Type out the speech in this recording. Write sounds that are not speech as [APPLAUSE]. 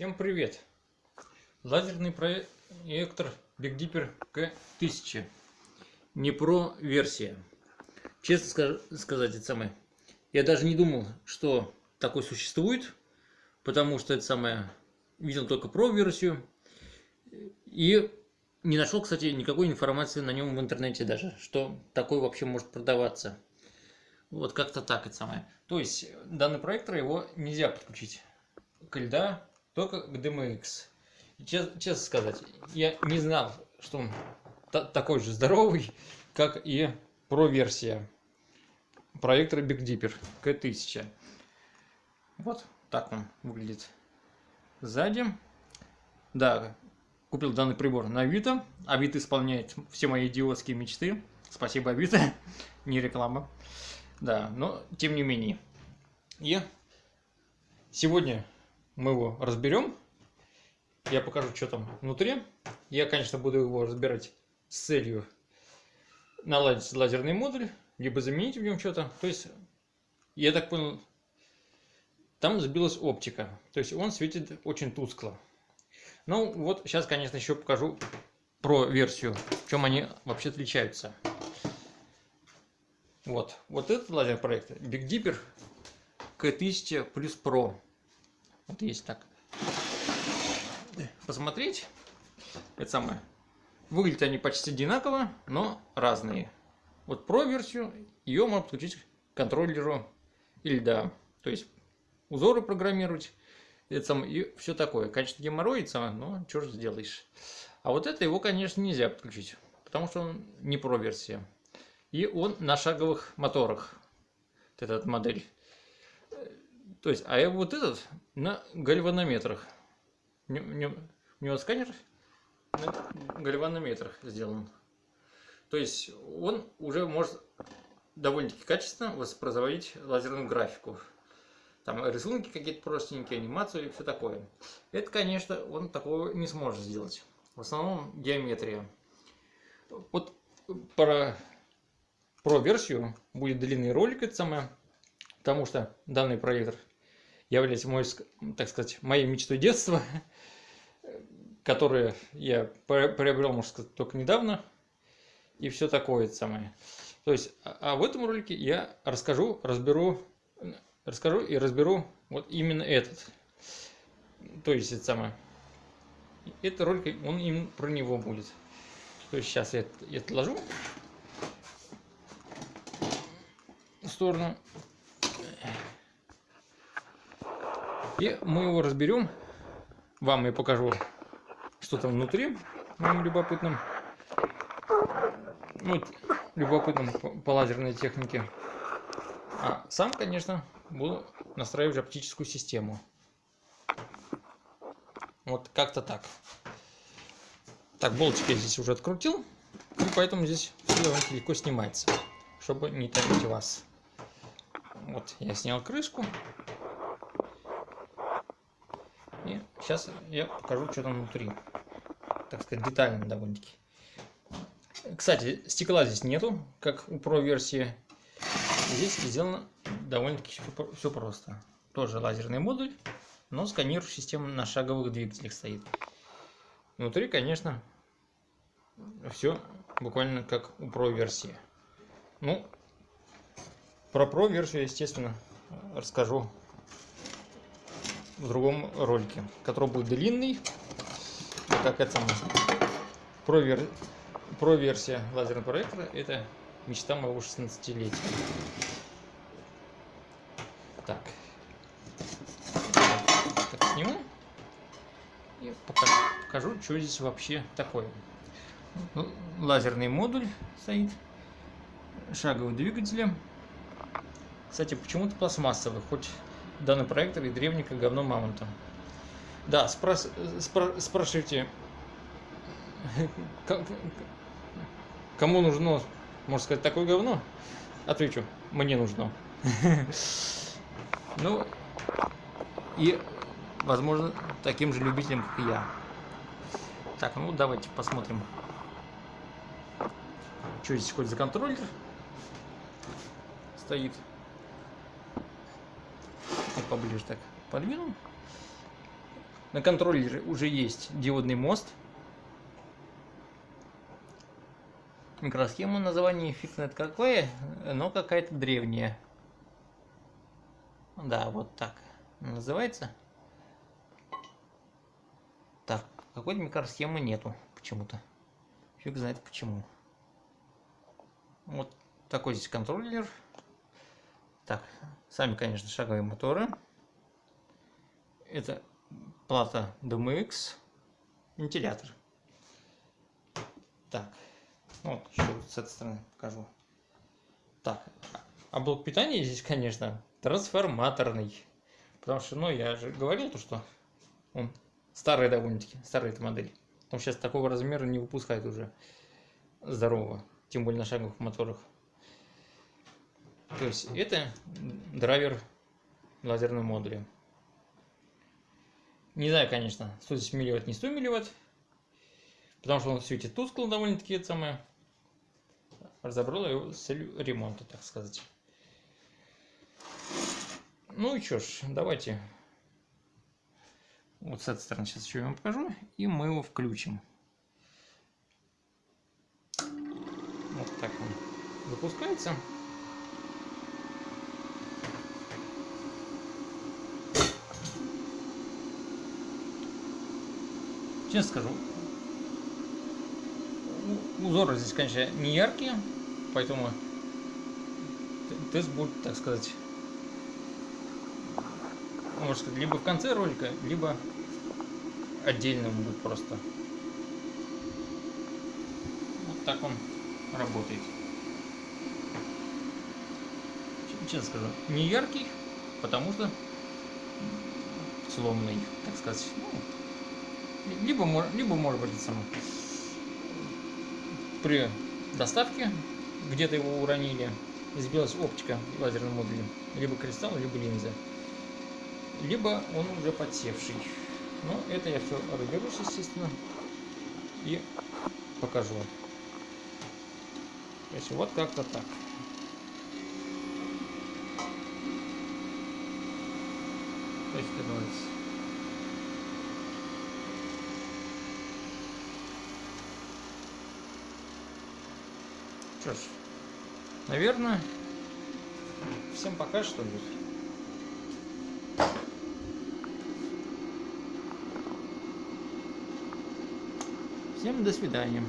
Всем привет! Лазерный проектор Big Dipper K1000. Не про версия. Честно сказать, это самое. Я даже не думал, что такой существует, потому что это самое видел только про версию. И не нашел, кстати, никакой информации на нем в интернете даже, что такой вообще может продаваться. Вот как-то так это самое. То есть данный проектор его нельзя подключить к льда только к DMX. Чест, честно сказать, я не знал, что он такой же здоровый, как и про-версия проектора Big Dipper K1000. Вот так он выглядит сзади. Да, купил данный прибор на Авито. Авито исполняет все мои идиотские мечты. Спасибо, Авито. [LAUGHS] Не реклама. Да, но тем не менее. И сегодня мы его разберем. Я покажу, что там внутри. Я, конечно, буду его разбирать с целью наладить лазерный модуль, либо заменить в нем что-то. То есть, я так понял, там сбилась оптика. То есть, он светит очень тускло. Ну, вот сейчас, конечно, еще покажу про версию, в чем они вообще отличаются. Вот, вот этот лазер проект Big Dipper K1000 плюс Pro. Вот есть так. Посмотреть. Это самое. Выглядят они почти одинаково, но разные. Вот про версию ее можно подключить к контроллеру или да. То есть узоры программировать. Это самое, и все такое. Геморрой, самое, но что же сделаешь. А вот это его, конечно, нельзя подключить. Потому что он не про версия. И он на шаговых моторах. Вот этот модель. То есть, а вот этот на гальванометрах. У него сканер на гальванометрах сделан. То есть, он уже может довольно-таки качественно воспроизводить лазерную графику. Там рисунки какие-то простенькие, анимацию и все такое. Это, конечно, он такого не сможет сделать. В основном геометрия. Вот про, про версию будет длинный ролик, это самое, потому что данный проектор является мой, так сказать, моей мечтой детства, [LAUGHS] которые я приобрел, можно сказать, только недавно, и все такое самое. То есть, а, а в этом ролике я расскажу, разберу, расскажу и разберу вот именно этот. То есть, это самое. Этот ролик, он именно про него будет. То есть, сейчас я это, это ложу в сторону. И мы его разберем. Вам я покажу, что там внутри, моим любопытным. Ну, любопытным по, лазерной технике. А сам, конечно, буду настраивать оптическую систему. Вот как-то так. Так, болтики я здесь уже открутил. И поэтому здесь все легко снимается. Чтобы не томить вас. Вот, я снял крышку. И сейчас я покажу, что там внутри. Так сказать, детально довольно-таки. Кстати, стекла здесь нету, как у Pro версии. Здесь сделано довольно-таки все просто. Тоже лазерный модуль, но сканирующая система на шаговых двигателях стоит. Внутри, конечно, все буквально как у Pro версии. Ну, про Pro версию, естественно, расскажу в другом ролике, который будет длинный. как это. Про, вер... про версия лазерного проектора это мечта моего 16-летия. Так. так сниму и покажу, покажу, что здесь вообще такое. Ну, лазерный модуль стоит, шаговый двигатель. Кстати, почему-то пластмассовый, хоть данный проектор и древний как говно мамонта. Да, спрос, спро, спрашивайте, [LAUGHS] кому нужно, можно сказать, такое говно? Отвечу, мне нужно. [LAUGHS] Ну, и, возможно, таким же любителям, как я. Так, ну давайте посмотрим, что здесь хоть за контроллер стоит поближе так подвинул. На контроллере уже есть диодный мост. Микросхема название знает какое, но какая-то древняя. Да, вот так называется. Так, какой-то микросхемы нету почему-то. Фиг знает почему. Вот такой здесь контроллер. Так, сами, конечно, шаговые моторы. Это плата DMX, вентилятор. Так, вот еще с этой стороны покажу. Так, а блок питания здесь, конечно, трансформаторный. Потому что, ну, я же говорил то, что он старый довольно-таки, старая эта модель. Он сейчас такого размера не выпускает уже здорово, тем более на шаговых моторах. То есть это драйвер лазерного модуля. Не знаю, конечно, 110 милливатт, не 100 милливатт, потому что он светит тускло довольно-таки, это самое. Разобрал его с целью ремонта, так сказать. Ну и что ж, давайте вот с этой стороны сейчас еще я вам покажу, и мы его включим. Вот так он запускается. Честно скажу, узоры здесь, конечно, не яркие, поэтому тест будет, так сказать, может сказать, либо в конце ролика, либо отдельно будет просто. Вот так он работает. Честно скажу, не яркий, потому что сломанный, так сказать. Ну, либо, либо может быть сам при доставке где-то его уронили, избилась оптика лазерным модулем, либо кристалл, либо линза, либо он уже подсевший. Но это я все разберусь, естественно, и покажу. То есть вот как-то так. То есть это Что ж, наверное, всем пока что ли. Всем до свидания.